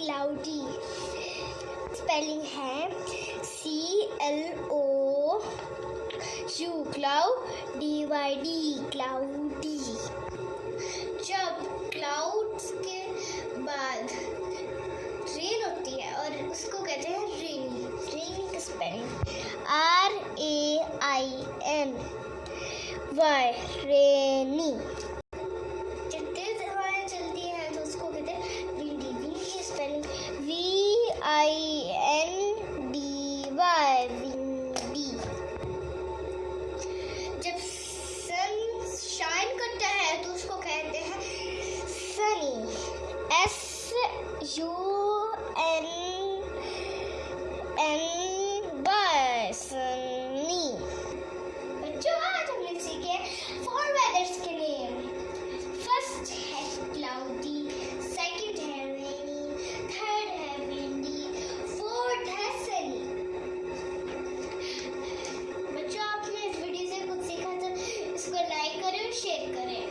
Cloudy spelling है C L O U cloud D Y D cloudy जब clouds के बाद रेन होती है और उसको कहते हैं रेनी रेनी का spelling R A I N Y rainy U N N बसनी बच्चों, आज हमने सीखे फोर वेदर्स के नेम फ़र्स्ट है क्लाउडी सेकंड है रेनी थर्ड है विंडी फोर्थ है सनी बच्चों, आपने इस वीडियो से कुछ सीखा तो इसको लाइक करें और शेयर करें।